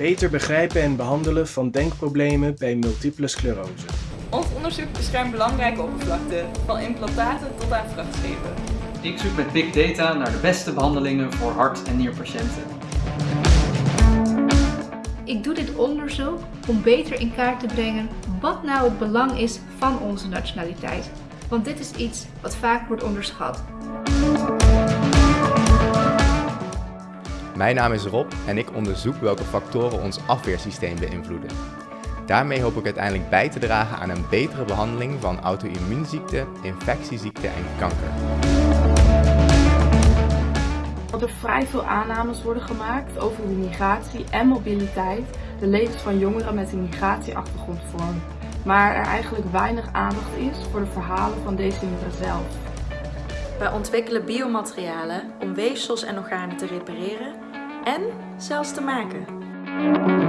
Beter begrijpen en behandelen van denkproblemen bij multiple sclerose. Ons onderzoek beschermt belangrijke oppervlakten, van implantaten tot aan vrachtschepen. Ik zoek met big data naar de beste behandelingen voor hart- en nierpatiënten. Ik doe dit onderzoek om beter in kaart te brengen wat nou het belang is van onze nationaliteit. Want dit is iets wat vaak wordt onderschat. Mijn naam is Rob en ik onderzoek welke factoren ons afweersysteem beïnvloeden. Daarmee hoop ik uiteindelijk bij te dragen aan een betere behandeling van auto-immuunziekten, infectieziekten en kanker. Dat er vrij veel aannames worden gemaakt over hoe migratie en mobiliteit de levens van jongeren met een migratieachtergrond vormen. Maar er eigenlijk weinig aandacht is voor de verhalen van deze jongeren zelf. Wij ontwikkelen biomaterialen om weefsels en organen te repareren en zelfs te maken.